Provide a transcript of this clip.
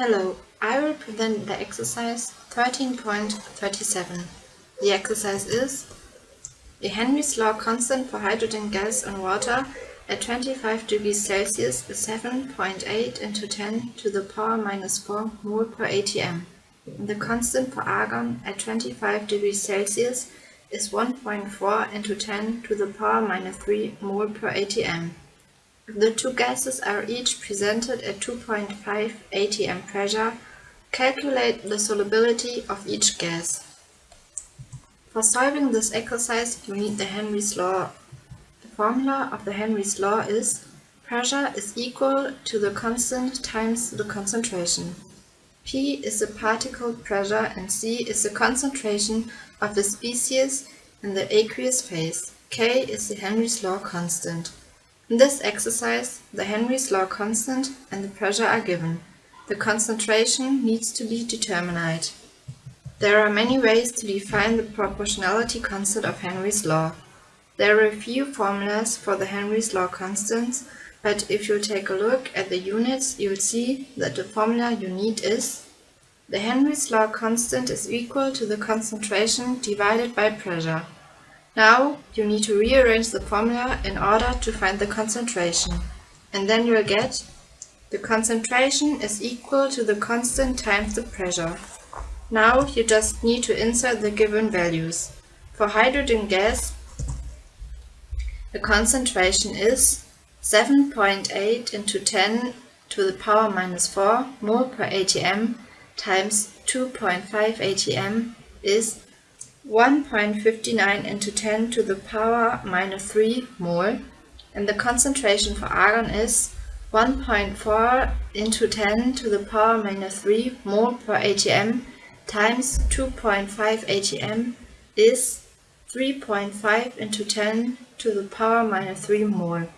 Hello, I will present the exercise 13.37. The exercise is the Henry's law constant for hydrogen gas and water at 25 degrees Celsius is 7.8 into 10 to the power minus 4 mole per atm. And the constant for argon at 25 degrees Celsius is 1.4 into 10 to the power minus 3 mole per atm. The two gases are each presented at 2.5 atm pressure. Calculate the solubility of each gas. For solving this exercise, you need the Henry's law. The formula of the Henry's law is pressure is equal to the constant times the concentration. P is the partial pressure and C is the concentration of the species in the aqueous phase. K is the Henry's law constant. In this exercise, the Henry's law constant and the pressure are given. The concentration needs to be determined. There are many ways to define the proportionality constant of Henry's law. There are a few formulas for the Henry's law constants, but if you take a look at the units, you'll see that the formula you need is the Henry's law constant is equal to the concentration divided by pressure. Now you need to rearrange the formula in order to find the concentration. And then you'll get the concentration is equal to the constant times the pressure. Now you just need to insert the given values. For hydrogen gas, the concentration is 7.8 into 10 to the power minus 4 mole per atm times 2.5 atm is 1.59 into 10 to the power minus 3 mole and the concentration for argon is 1.4 into 10 to the power minus 3 mole per atm times 2.5 atm is 3.5 into 10 to the power minus 3 mole.